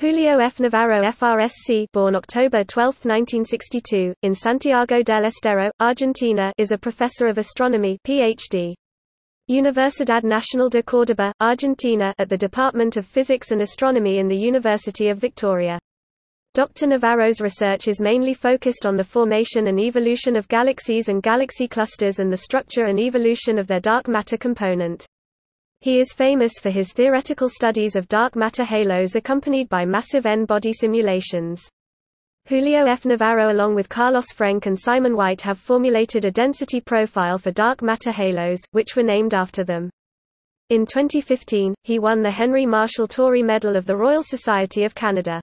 Julio F. Navarro FRSC born October 12, 1962, in Santiago del Estero, Argentina is a professor of astronomy PhD. Universidad Nacional de Córdoba, Argentina at the Department of Physics and Astronomy in the University of Victoria. Dr. Navarro's research is mainly focused on the formation and evolution of galaxies and galaxy clusters and the structure and evolution of their dark matter component. He is famous for his theoretical studies of dark matter halos accompanied by massive N-body simulations. Julio F. Navarro along with Carlos Frenk and Simon White have formulated a density profile for dark matter halos, which were named after them. In 2015, he won the Henry Marshall Tory Medal of the Royal Society of Canada.